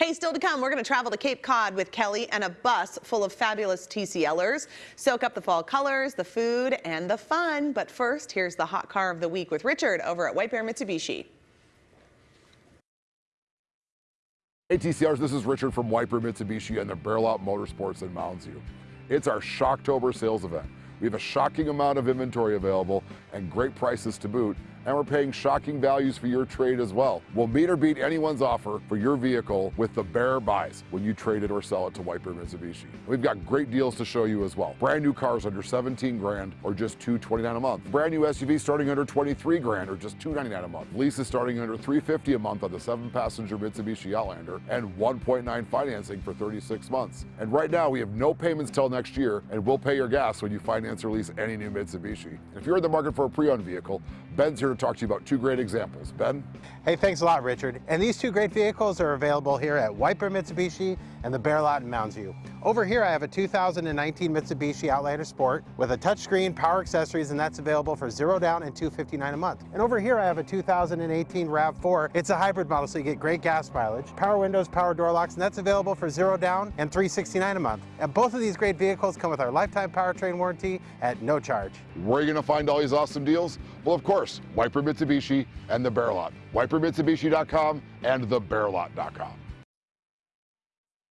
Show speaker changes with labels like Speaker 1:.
Speaker 1: Hey, still to come, we're going to travel to Cape Cod with Kelly and a bus full of fabulous TCLers. Soak up the fall colors, the food, and the fun. But first, here's the hot car of the week with Richard over at White Bear Mitsubishi.
Speaker 2: Hey TCLers, this is Richard from Bear Mitsubishi and the Bear Lot Motorsports in Mounds View. It's our Shocktober sales event. We have a shocking amount of inventory available and great prices to boot, and we're paying shocking values for your trade as well. We'll meet or beat anyone's offer for your vehicle with the Bear Buys when you trade it or sell it to Bear Mitsubishi. We've got great deals to show you as well. Brand new cars under 17 grand or just 229 a month. Brand new SUV starting under 23 grand or just 299 a month. Leases starting under 350 a month on the seven passenger Mitsubishi Outlander and 1.9 financing for 36 months. And right now we have no payments till next year and we'll pay your gas when you finance or lease any new Mitsubishi. If you're in the market for a pre-owned vehicle, Ben's here to talk to you about two great examples. Ben?
Speaker 3: Hey, thanks a lot, Richard. And these two great vehicles are available here at White Bear Mitsubishi and the Bear Lot in Mounds View. Over here, I have a 2019 Mitsubishi Outlander Sport with a touchscreen, power accessories, and that's available for zero down and 259 a month. And over here, I have a 2018 RAV4. It's a hybrid model, so you get great gas mileage, power windows, power door locks, and that's available for zero down and 369 a month. And both of these great vehicles come with our lifetime powertrain warranty at no charge.
Speaker 2: Where are you going to find all these awesome deals? Well, of course, Bear Mitsubishi and the Bear Lot. WhiteBearMitsubishi.com and thebearlot.com.